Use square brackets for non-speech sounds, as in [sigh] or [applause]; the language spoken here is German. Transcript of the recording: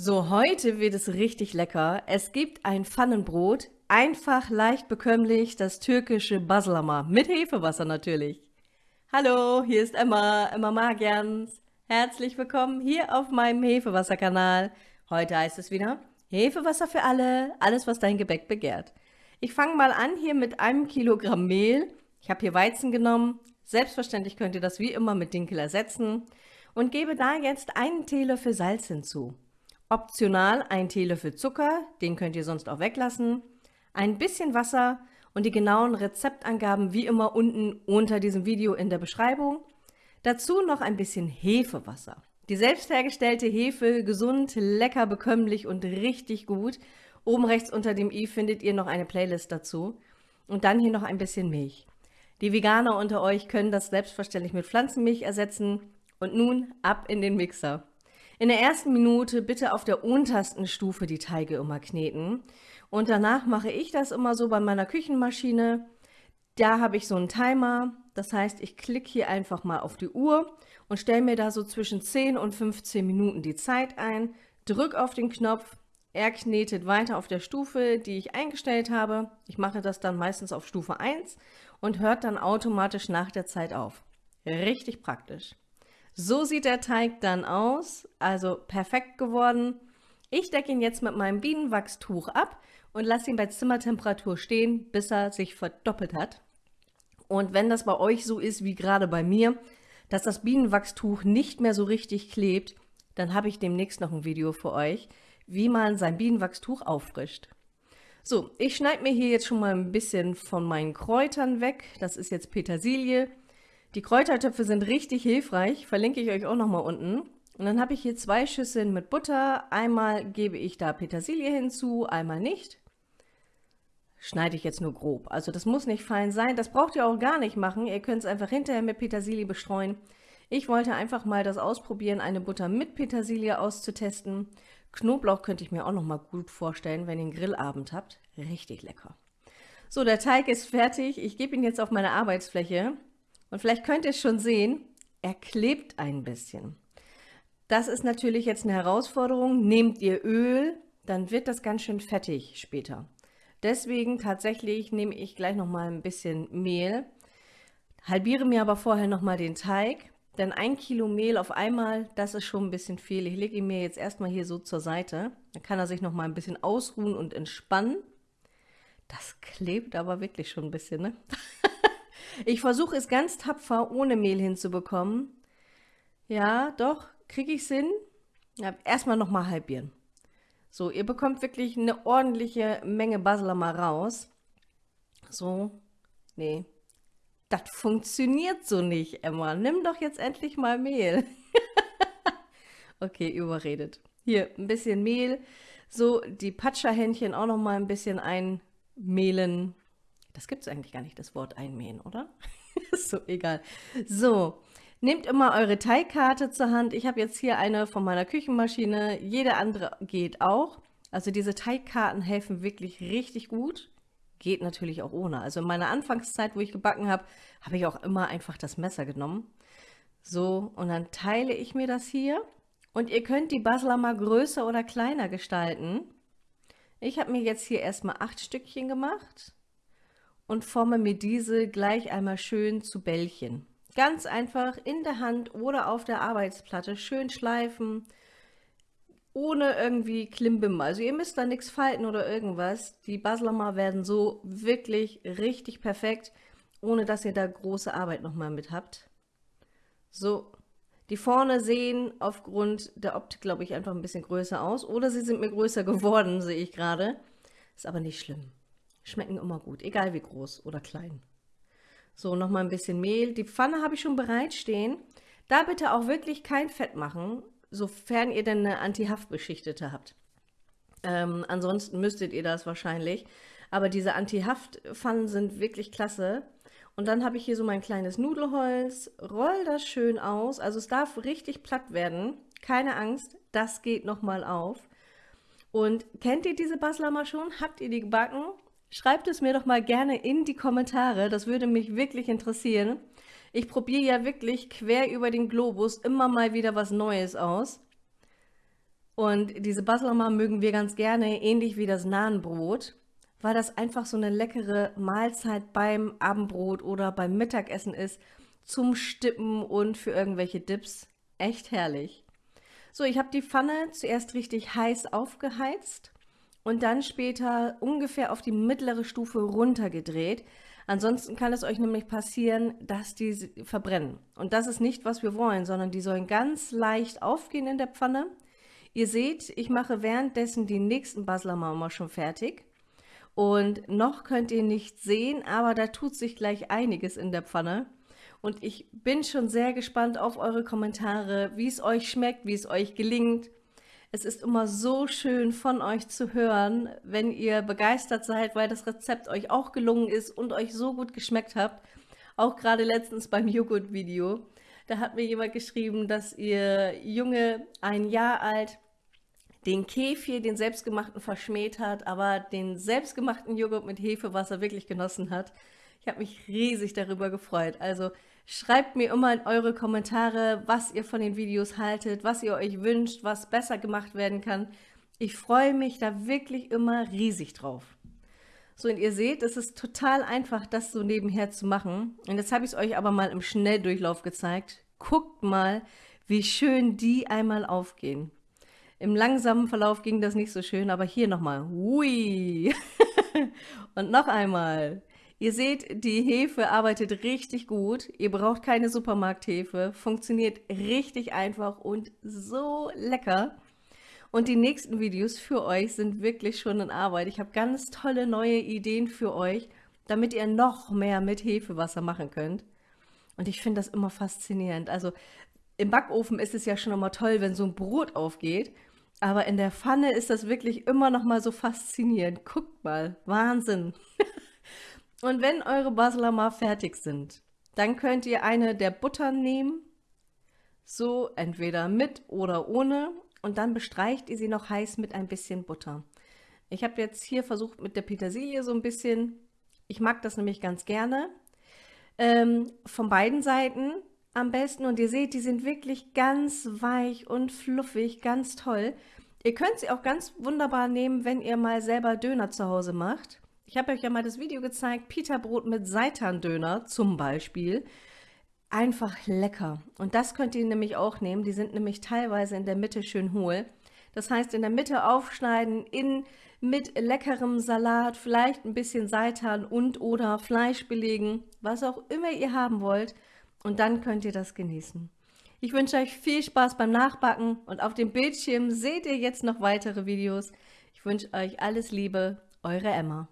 So, heute wird es richtig lecker. Es gibt ein Pfannenbrot, einfach leicht bekömmlich, das türkische Baslama, mit Hefewasser natürlich. Hallo, hier ist Emma, Emma Magians. Herzlich willkommen hier auf meinem Hefewasserkanal. Heute heißt es wieder Hefewasser für alle, alles was dein Gebäck begehrt. Ich fange mal an hier mit einem Kilogramm Mehl. Ich habe hier Weizen genommen. Selbstverständlich könnt ihr das wie immer mit Dinkel ersetzen und gebe da jetzt einen Teelöffel Salz hinzu. Optional ein Teelöffel Zucker, den könnt ihr sonst auch weglassen, ein bisschen Wasser und die genauen Rezeptangaben wie immer unten unter diesem Video in der Beschreibung. Dazu noch ein bisschen Hefewasser. Die selbst hergestellte Hefe, gesund, lecker, bekömmlich und richtig gut. Oben rechts unter dem i findet ihr noch eine Playlist dazu. Und dann hier noch ein bisschen Milch. Die Veganer unter euch können das selbstverständlich mit Pflanzenmilch ersetzen. Und nun ab in den Mixer. In der ersten Minute bitte auf der untersten Stufe die Teige immer kneten. Und danach mache ich das immer so bei meiner Küchenmaschine. Da habe ich so einen Timer. Das heißt, ich klicke hier einfach mal auf die Uhr und stelle mir da so zwischen 10 und 15 Minuten die Zeit ein. Drück auf den Knopf. Er knetet weiter auf der Stufe, die ich eingestellt habe. Ich mache das dann meistens auf Stufe 1 und hört dann automatisch nach der Zeit auf. Richtig praktisch. So sieht der Teig dann aus, also perfekt geworden. Ich decke ihn jetzt mit meinem Bienenwachstuch ab und lasse ihn bei Zimmertemperatur stehen, bis er sich verdoppelt hat. Und wenn das bei euch so ist wie gerade bei mir, dass das Bienenwachstuch nicht mehr so richtig klebt, dann habe ich demnächst noch ein Video für euch, wie man sein Bienenwachstuch auffrischt. So, ich schneide mir hier jetzt schon mal ein bisschen von meinen Kräutern weg. Das ist jetzt Petersilie, die Kräutertöpfe sind richtig hilfreich, verlinke ich euch auch nochmal unten. Und dann habe ich hier zwei Schüsseln mit Butter. Einmal gebe ich da Petersilie hinzu, einmal nicht. Schneide ich jetzt nur grob. Also das muss nicht fein sein. Das braucht ihr auch gar nicht machen. Ihr könnt es einfach hinterher mit Petersilie bestreuen. Ich wollte einfach mal das ausprobieren, eine Butter mit Petersilie auszutesten. Knoblauch könnte ich mir auch noch mal gut vorstellen, wenn ihr einen Grillabend habt. Richtig lecker. So, der Teig ist fertig. Ich gebe ihn jetzt auf meine Arbeitsfläche. Und vielleicht könnt ihr es schon sehen, er klebt ein bisschen. Das ist natürlich jetzt eine Herausforderung. Nehmt ihr Öl, dann wird das ganz schön fettig später. Deswegen tatsächlich nehme ich gleich noch mal ein bisschen Mehl, halbiere mir aber vorher noch mal den Teig, denn ein Kilo Mehl auf einmal, das ist schon ein bisschen viel. Ich lege ihn mir jetzt erstmal hier so zur Seite. Dann kann er sich noch mal ein bisschen ausruhen und entspannen. Das klebt aber wirklich schon ein bisschen, ne? Ich versuche es ganz tapfer, ohne Mehl hinzubekommen. Ja, doch, kriege ich hin. Ja, erstmal nochmal halbieren. So, ihr bekommt wirklich eine ordentliche Menge Basler mal raus. So, nee, das funktioniert so nicht, Emma. Nimm doch jetzt endlich mal Mehl. [laughs] okay, überredet. Hier, ein bisschen Mehl. So, die Patscherhändchen auch noch mal ein bisschen einmehlen. Das gibt es eigentlich gar nicht, das Wort einmähen, oder? [laughs] ist so egal. So, nehmt immer eure Teigkarte zur Hand. Ich habe jetzt hier eine von meiner Küchenmaschine. Jede andere geht auch. Also diese Teigkarten helfen wirklich richtig gut. Geht natürlich auch ohne. Also in meiner Anfangszeit, wo ich gebacken habe, habe ich auch immer einfach das Messer genommen. So, und dann teile ich mir das hier. Und ihr könnt die Basler mal größer oder kleiner gestalten. Ich habe mir jetzt hier erstmal acht Stückchen gemacht und forme mir diese gleich einmal schön zu Bällchen. Ganz einfach in der Hand oder auf der Arbeitsplatte schön schleifen, ohne irgendwie Klimbim. Also ihr müsst da nichts falten oder irgendwas. Die Baslama werden so wirklich richtig perfekt, ohne dass ihr da große Arbeit nochmal mit habt. So, die vorne sehen aufgrund der Optik, glaube ich, einfach ein bisschen größer aus. Oder sie sind mir größer [laughs] geworden, sehe ich gerade. Ist aber nicht schlimm. Schmecken immer gut, egal wie groß oder klein. So, nochmal ein bisschen Mehl. Die Pfanne habe ich schon bereitstehen. Da bitte auch wirklich kein Fett machen, sofern ihr denn eine Anti-Haft-beschichtete habt. Ähm, ansonsten müsstet ihr das wahrscheinlich. Aber diese Anti-Haft-Pfannen sind wirklich klasse. Und dann habe ich hier so mein kleines Nudelholz. Roll das schön aus. Also es darf richtig platt werden. Keine Angst, das geht nochmal auf. Und kennt ihr diese Baslama schon? Habt ihr die gebacken? Schreibt es mir doch mal gerne in die Kommentare, das würde mich wirklich interessieren. Ich probiere ja wirklich quer über den Globus immer mal wieder was Neues aus. Und diese Baslama mögen wir ganz gerne, ähnlich wie das Nahenbrot, weil das einfach so eine leckere Mahlzeit beim Abendbrot oder beim Mittagessen ist, zum Stippen und für irgendwelche Dips. Echt herrlich. So, ich habe die Pfanne zuerst richtig heiß aufgeheizt und dann später ungefähr auf die mittlere Stufe runtergedreht. Ansonsten kann es euch nämlich passieren, dass die verbrennen. Und das ist nicht, was wir wollen, sondern die sollen ganz leicht aufgehen in der Pfanne. Ihr seht, ich mache währenddessen die nächsten Baslama schon fertig. Und noch könnt ihr nicht sehen, aber da tut sich gleich einiges in der Pfanne. Und ich bin schon sehr gespannt auf eure Kommentare, wie es euch schmeckt, wie es euch gelingt. Es ist immer so schön von euch zu hören, wenn ihr begeistert seid, weil das Rezept euch auch gelungen ist und euch so gut geschmeckt habt. Auch gerade letztens beim Joghurt-Video. Da hat mir jemand geschrieben, dass ihr Junge ein Jahr alt den Kefir, den selbstgemachten, verschmäht hat, aber den selbstgemachten Joghurt mit Hefewasser wirklich genossen hat. Ich habe mich riesig darüber gefreut. Also schreibt mir immer in eure Kommentare, was ihr von den Videos haltet, was ihr euch wünscht, was besser gemacht werden kann. Ich freue mich da wirklich immer riesig drauf. So, und ihr seht, es ist total einfach, das so nebenher zu machen. Und jetzt habe ich es euch aber mal im Schnelldurchlauf gezeigt. Guckt mal, wie schön die einmal aufgehen. Im langsamen Verlauf ging das nicht so schön, aber hier nochmal. Hui! [laughs] und noch einmal. Ihr seht, die Hefe arbeitet richtig gut. Ihr braucht keine Supermarkthefe. Funktioniert richtig einfach und so lecker. Und die nächsten Videos für euch sind wirklich schon in Arbeit. Ich habe ganz tolle neue Ideen für euch, damit ihr noch mehr mit Hefewasser machen könnt. Und ich finde das immer faszinierend. Also im Backofen ist es ja schon immer toll, wenn so ein Brot aufgeht. Aber in der Pfanne ist das wirklich immer noch mal so faszinierend. Guckt mal, Wahnsinn. [laughs] Und wenn eure Baslama fertig sind, dann könnt ihr eine der Buttern nehmen, so entweder mit oder ohne, und dann bestreicht ihr sie noch heiß mit ein bisschen Butter. Ich habe jetzt hier versucht mit der Petersilie so ein bisschen, ich mag das nämlich ganz gerne, ähm, von beiden Seiten am besten. Und ihr seht, die sind wirklich ganz weich und fluffig, ganz toll. Ihr könnt sie auch ganz wunderbar nehmen, wenn ihr mal selber Döner zu Hause macht. Ich habe euch ja mal das Video gezeigt, Pita-Brot mit Seitan-Döner zum Beispiel. Einfach lecker. Und das könnt ihr nämlich auch nehmen. Die sind nämlich teilweise in der Mitte schön hohl. Das heißt, in der Mitte aufschneiden, in, mit leckerem Salat, vielleicht ein bisschen Seitan und oder Fleisch belegen, was auch immer ihr haben wollt und dann könnt ihr das genießen. Ich wünsche euch viel Spaß beim Nachbacken und auf dem Bildschirm seht ihr jetzt noch weitere Videos. Ich wünsche euch alles Liebe, eure Emma.